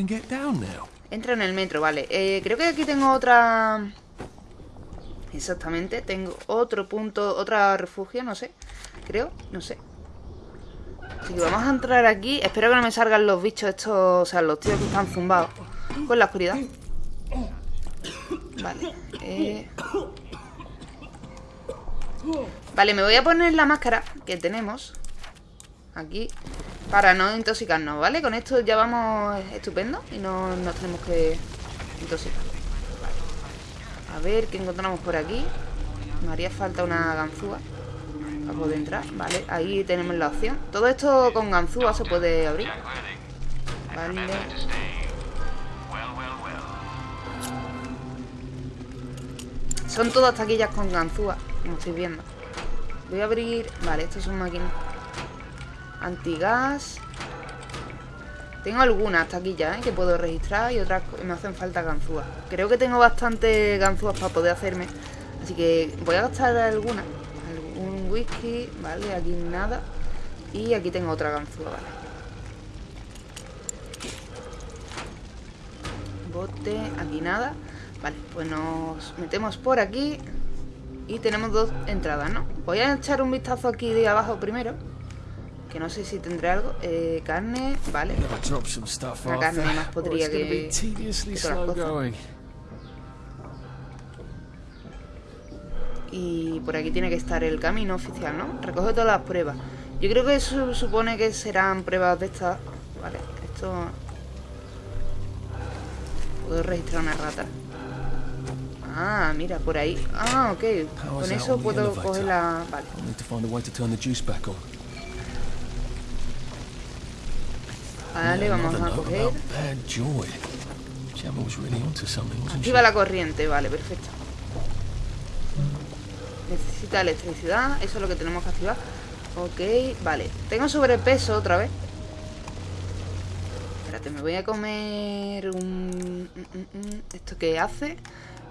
Entra en el metro, vale. Eh, creo que aquí tengo otra... Exactamente, tengo otro punto, otra refugio, no sé. Creo, no sé. Así que vamos a entrar aquí. Espero que no me salgan los bichos estos, o sea, los tíos que están zumbados con la oscuridad. Vale. eh. Vale, me voy a poner la máscara que tenemos aquí para no intoxicarnos, ¿vale? Con esto ya vamos estupendo y no nos tenemos que intoxicar. A ver qué encontramos por aquí. Me haría falta una ganzúa para poder entrar. Vale, ahí tenemos la opción. Todo esto con ganzúa se puede abrir. Vale. Son todas taquillas con ganzúa, como estáis viendo. Voy a abrir... Vale, estas son máquinas. Antigas. Tengo algunas taquillas ¿eh? que puedo registrar y otras me hacen falta ganzúas. Creo que tengo bastante ganzúas para poder hacerme. Así que voy a gastar algunas. Algún whisky, vale, aquí nada. Y aquí tengo otra ganzúa, vale. Bote, aquí nada. Vale, pues nos metemos por aquí. Y tenemos dos entradas, ¿no? Voy a echar un vistazo aquí de abajo primero. Que no sé si tendré algo. Eh, carne, vale. La carne más or podría que- todas las cosas. Y por aquí tiene que estar el camino oficial, ¿no? Recoge todas las pruebas. Yo creo que eso supone que serán pruebas de estas. Vale, esto... Puedo registrar una rata. Ah, mira, por ahí. Ah, ok. Con eso puedo coger la... Vale. Vale, vamos a coger. Activa la corriente, vale, perfecto. Necesita electricidad, eso es lo que tenemos que activar. Ok, vale. Tengo sobrepeso otra vez. Espérate, me voy a comer un... ¿Esto qué hace?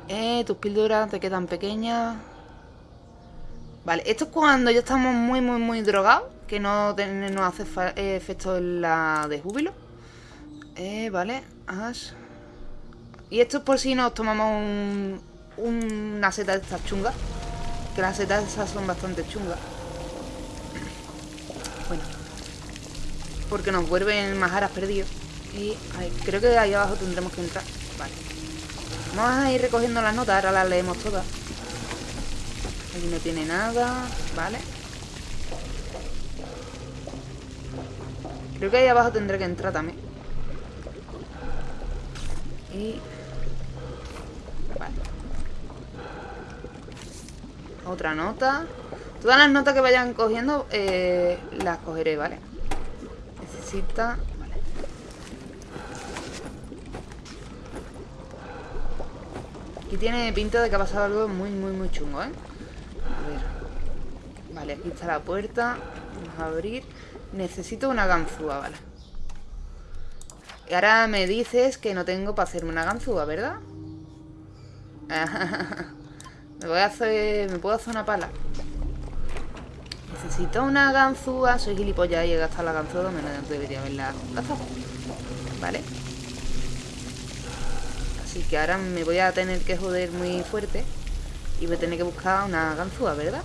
Eh, tus píldoras te quedan pequeñas. Vale, esto es cuando ya estamos muy, muy, muy drogados. Que no nos hace efecto en la de júbilo. Eh, vale. Ash. Y esto es por si nos tomamos un, una seta de estas chungas. Que las setas esas son bastante chungas. Bueno. Porque nos vuelven majaras perdidos. Y creo que ahí abajo tendremos que entrar. Vale. Vamos a ir recogiendo las notas, ahora las leemos todas. Aquí no tiene nada, vale. Creo que ahí abajo tendré que entrar también. Y... Vale. Otra nota. Todas las notas que vayan cogiendo eh, las cogeré, ¿vale? Necesita... Vale. Aquí tiene pinta de que ha pasado algo muy, muy, muy chungo, ¿eh? A ver. Vale, aquí está la puerta. Vamos a abrir. Necesito una ganzúa, vale. Y ahora me dices que no tengo para hacerme una ganzúa, ¿verdad? me voy a hacer... ¿Me puedo hacer una pala? Necesito una ganzúa. Soy gilipollas y he gastado la ganzúa donde no debería haberla gastado. Vale. Así que ahora me voy a tener que joder muy fuerte. Y voy a tener que buscar una ganzúa, ¿verdad?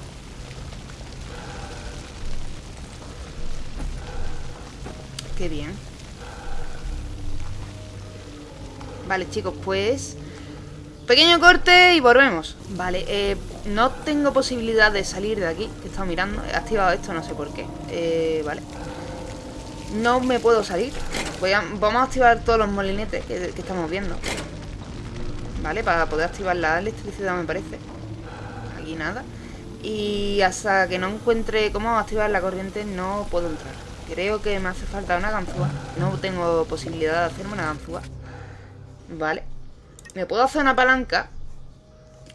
Qué bien. Vale, chicos, pues... Pequeño corte y volvemos. Vale, eh, no tengo posibilidad de salir de aquí. He estado mirando. He activado esto, no sé por qué. Eh, vale. No me puedo salir. Voy a- vamos a activar todos los molinetes que, que estamos viendo. Vale, para poder activar la electricidad me parece. Aquí nada. Y hasta que no encuentre cómo activar la corriente no puedo entrar. Creo que me hace falta una ganzúa. No tengo posibilidad de hacerme una ganzúa. Vale. Me puedo hacer una palanca.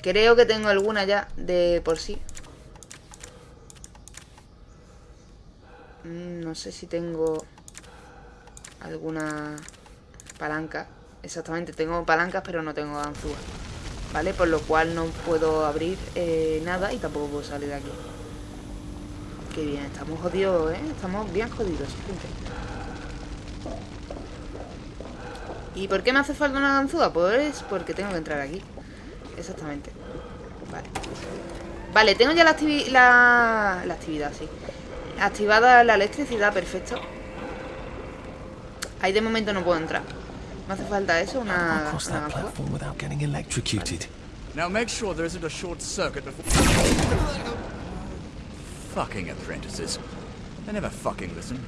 Creo que tengo alguna ya de por sí. Mm, No sé si tengo alguna palanca. Exactamente, tengo palancas pero no tengo ganzúa. ¿Vale? Por lo cual no puedo abrir eh, nada y tampoco puedo salir de aquí. Qué bien, estamos jodidos, ¿eh? Estamos bien jodidos, gente. ¿Y por qué me hace falta una ganzúa? Pues porque tengo que entrar aquí. Exactamente. Vale. Vale, tengo ya la, activi- la, la actividad, sí. Activada la electricidad, perfecto. Ahí de momento no puedo entrar. Me hace falta eso, una, una that ganzúa. platform without getting electrocuted. Now make sure there isn't a short circuit before. Fucking apprentices. They never fucking listen.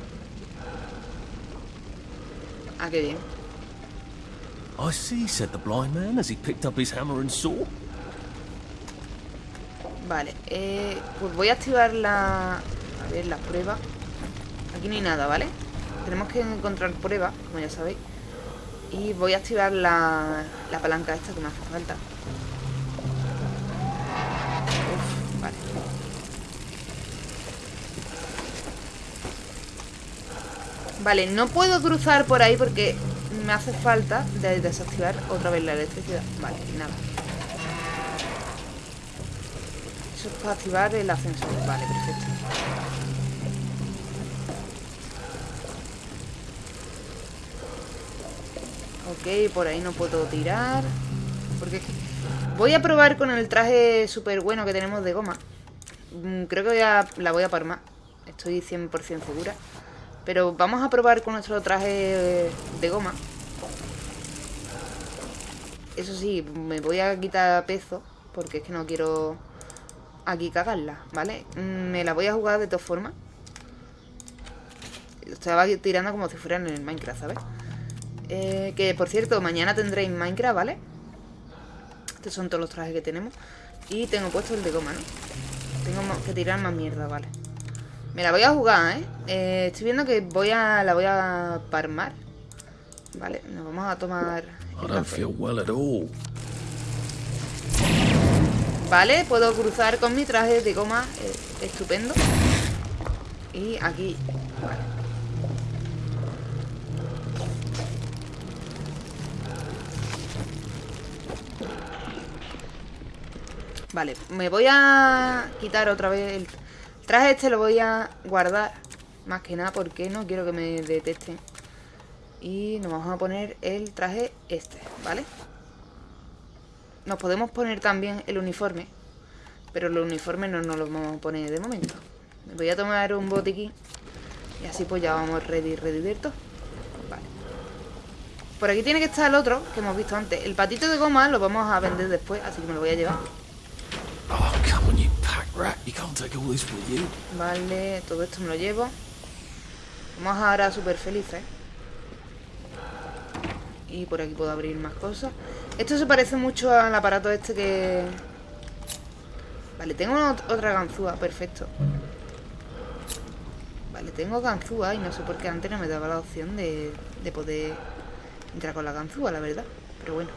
Ah, qué bien. I see, said the blind man as he picked up his hammer and saw. Vale, eh, pues voy a activar la... A ver, las pruebas. Aquí no hay nada, ¿vale? Tenemos que encontrar pruebas, como ya sabéis. Y voy a activar la, la palanca esta que me hace falta. Vale, no puedo cruzar por ahí porque me hace falta de desactivar otra vez la electricidad. Vale, nada. Eso es para activar el ascensor. Vale, perfecto. Ok, por ahí no puedo tirar. Porque. Voy a probar con el traje súper bueno que tenemos de goma. Mm, Creo que voy a- la voy a parmar. Estoy 100% segura. Pero vamos a probar con nuestro traje de goma. Eso sí, me voy a quitar peso. Porque es que no quiero aquí cagarla, ¿vale? Mm, Me la voy a jugar de todas formas. Estaba tirando como si fueran en el Minecraft, ¿sabes? Eh, que por cierto, mañana tendréis Minecraft, ¿vale? Estos son todos los trajes que tenemos. Y tengo puesto el de goma, ¿no? Tengo que tirar más mierda, vale. Me la voy a jugar, ¿eh? Eh, Estoy viendo que voy a la voy a parmar. Vale, nos vamos a tomar... I don't feel well at all. Vale, puedo cruzar con mi traje de goma. eh, estupendo. Y aquí. Vale. Vale, me voy a quitar otra vez el traje este, lo voy a guardar. Más que nada porque no quiero que me detesten. Y nos vamos a poner el traje este, ¿vale? Nos podemos poner también el uniforme. Pero el uniforme no nos lo vamos a poner de momento. Me voy a tomar un botiquín. Y así pues ya vamos ready, ready todo. Vale. Por aquí tiene que estar el otro que hemos visto antes. El patito de goma lo vamos a vender después, así que me lo voy a llevar. Oh, Vale, todo esto me lo llevo. Vamos ahora súper felices. Y por aquí puedo abrir más cosas. Esto se parece mucho al aparato este que... Vale, tengo ot- otra ganzúa, perfecto. Vale, tengo ganzúa y no sé por qué antes no me daba la opción de, de poder entrar con la ganzúa, la verdad. Pero bueno.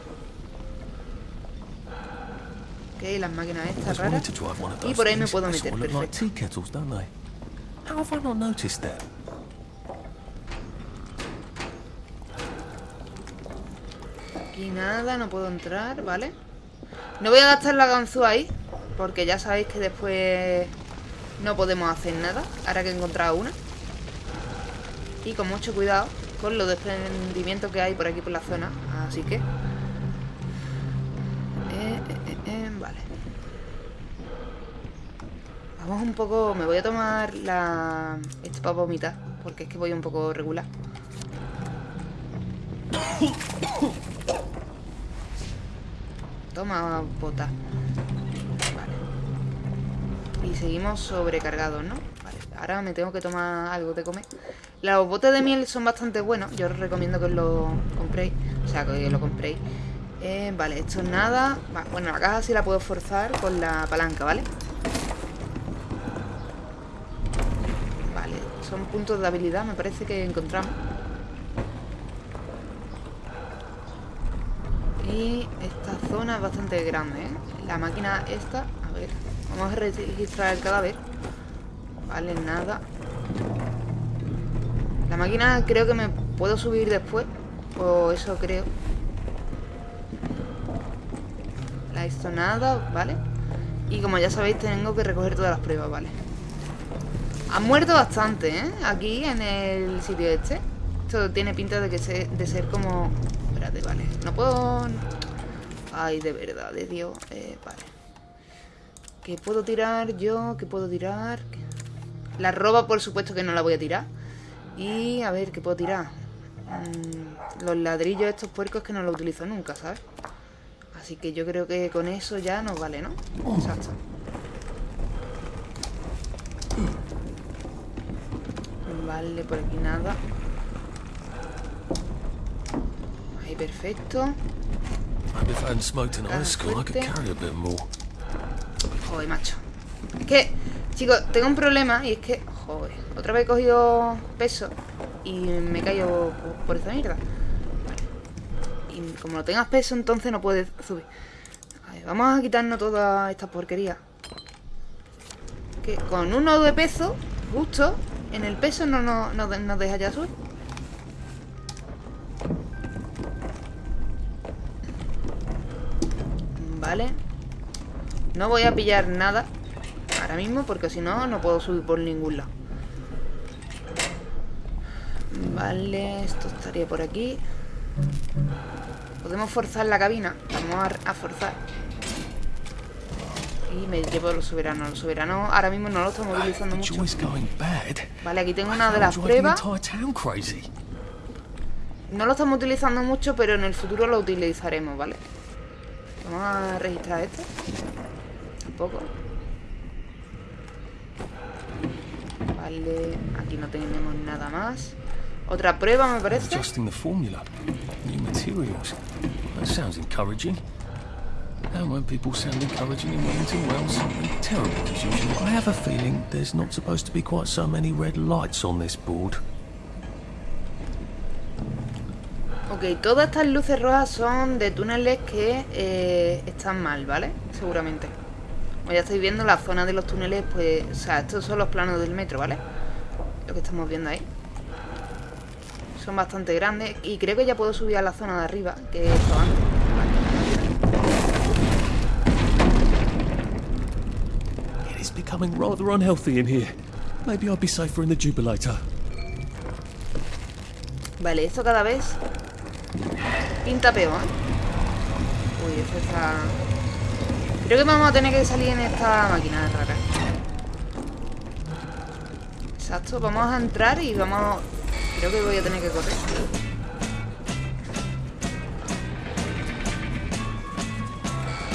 Ok, las máquinas estas raras. Y por ahí me puedo meter, perfecto. tea kettles, don't they? How have I not noticed that? Aquí nada, no puedo entrar, ¿vale? No voy a gastar la ganzúa ahí, porque ya sabéis que después no podemos hacer nada, ahora que he encontrado una. Y con mucho cuidado con los desprendimientos que hay por aquí por la zona, así que... Vamos un poco... Me voy a tomar la... Esto para vomitar, porque es que voy un poco regular. Toma, bota. Vale. Y seguimos sobrecargados, ¿no? Vale, ahora me tengo que tomar algo de comer. Los botes de miel son bastante buenos. Yo os recomiendo que os lo compréis. O sea, que lo compréis. Eh, vale, esto es nada. Bueno, la caja sí la puedo forzar con la palanca, ¿vale? Vale, son puntos de habilidad, me parece que encontramos. Y esta zona es bastante grande, ¿eh? La máquina esta, a ver, vamos a registrar el cadáver. Vale, nada. La máquina creo que me puedo subir después, o eso creo. La esto nada, ¿vale? Y como ya sabéis, tengo que recoger todas las pruebas, ¿vale? Han muerto bastante, ¿eh? Aquí en el sitio este. Esto tiene pinta de que se, de ser como... Espérate, vale. No puedo... Ay, de verdad, de Dios. Eh, vale. ¿Qué puedo tirar yo? ¿Qué puedo tirar? ¿Qué- La roba, por supuesto que no la voy a tirar. Y a ver, ¿qué puedo tirar? Mm, los ladrillos estos puercos que no los utilizo nunca, ¿sabes? Así que yo creo que con eso ya nos vale, ¿no? Exacto. Vale, por aquí nada. Ahí, perfecto. Joder, macho. Es que, chicos, tengo un problema y es que, joder, otra vez he cogido peso y me caído por, esta mierda. Vale. Y como no tengas peso, entonces no puedes subir. Ver, vamos a quitarnos toda esta porquería. Que con un nodo de peso, justo, en el peso no nos no, nos deja ya subir. Vale. No voy a pillar nada ahora mismo porque si no, no puedo subir por ningún lado. Vale, esto estaría por aquí. Podemos forzar la cabina. Vamos a forzar. Y me llevo los soberanos. Los soberanos ahora mismo no los estamos utilizando mucho. Vale, aquí tengo una de las pruebas. No lo estamos utilizando mucho, pero en el futuro lo utilizaremos, ¿vale? Vamos a registrar esto. Un poco. Vale, aquí no tenemos nada más. Otra prueba, me parece. Adjusting the formula. New materials. That sounds encouraging. And when people sound encouraging in Wellington, well, something terrible as usual. I have a feeling there's not supposed to be quite so many red lights on this board. Ok, todas estas luces rojas son de túneles que eh, están mal, ¿vale? Seguramente. Como ya estáis viendo, la zona de los túneles, pues... O sea, estos son los planos del metro, ¿vale? Lo que estamos viendo ahí. Son bastante grandes. Y creo que ya puedo subir a la zona de arriba, que hecho antes. It is becoming rather unhealthy in here. Maybe I'll be safer in the Jubilator. Vale, esto cada vez pinta peor. Uy, esto está... Creo que vamos a tener que salir en esta máquina rara. Exacto, vamos a entrar y vamos... Creo que voy a tener que correr.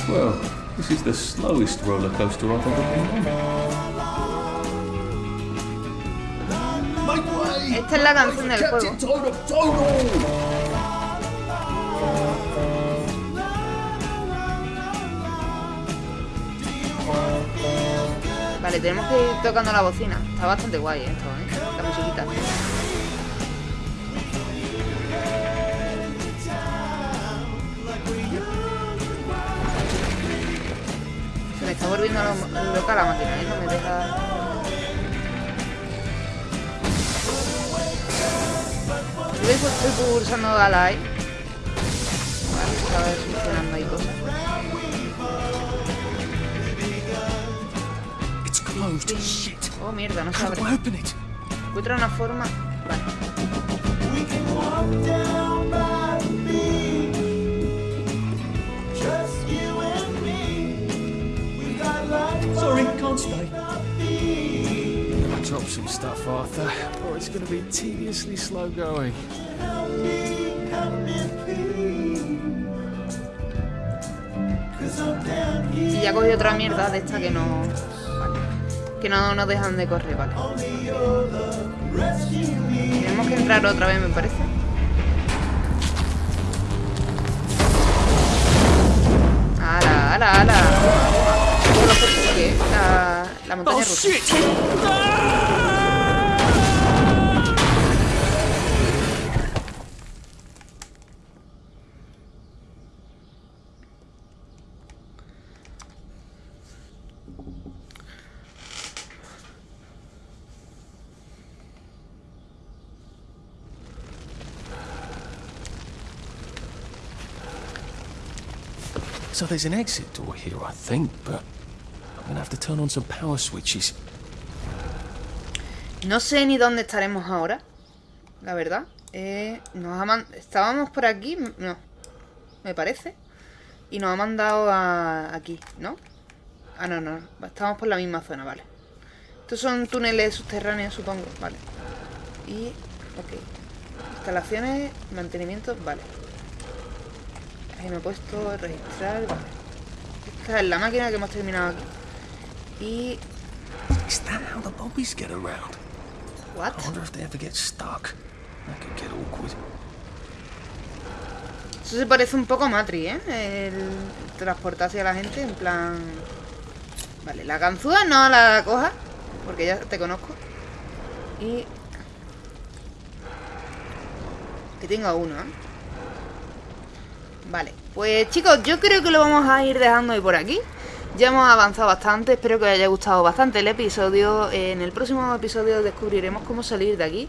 Well, this is the slowest roller coaster I've ever been on. Esta es la canción del juego. Vale, tenemos que ir tocando la bocina. Está bastante guay esto, ¿eh? La musiquita. Está volviendo lo- loca la máquina, ¿eh? No me deja... Yo estoy pulsando a la E. Vale, estaba solucionando ahí cosas. It's closed. Shit. Oh, mierda, no se abre. Encuentra una forma... Vale. Drop some stuff, Arthur, or it's going to be tediously slow going. Y ya cogí otra mierda de esta que no... Vale. Que no nos dejan de correr, vale. Tenemos que entrar otra vez, me parece. Lo que- ¿qué? La, la montaña rusa. There's an exit door here, I think, but I'm have to turn on some power switches. No sé ni dónde estaremos ahora, la verdad. Eh, nos ha Estábamos por aquí, no, me parece. Y nos ha mandado a aquí, ¿no? Ah, no, no, estamos por la misma zona, vale. Estos son túneles subterráneos, supongo, vale. Y, ok. Instalaciones, mantenimiento, vale. Ahí me he puesto registrar, vale. Esta es la máquina que hemos terminado aquí. Y... Is that how the bobbies get around? What? I wonder if they ever get stuck. That could get awkward. Eso se parece un poco a Matrix, ¿eh? El transportarse a la gente, en plan... Vale, la ganzúa no la coja, porque ya te conozco. Y... Que tengo uno, ¿eh? Vale, pues chicos, yo creo que lo vamos a ir dejando hoy por aquí. Ya hemos avanzado bastante, espero que os haya gustado bastante el episodio. En el próximo episodio descubriremos cómo salir de aquí.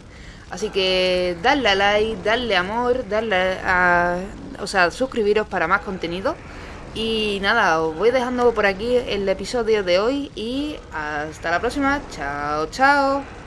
Así que dadle a like, darle amor, darle a... O sea, suscribiros para más contenido. Y nada, os voy dejando por aquí el episodio de hoy y hasta la próxima. Chao, chao.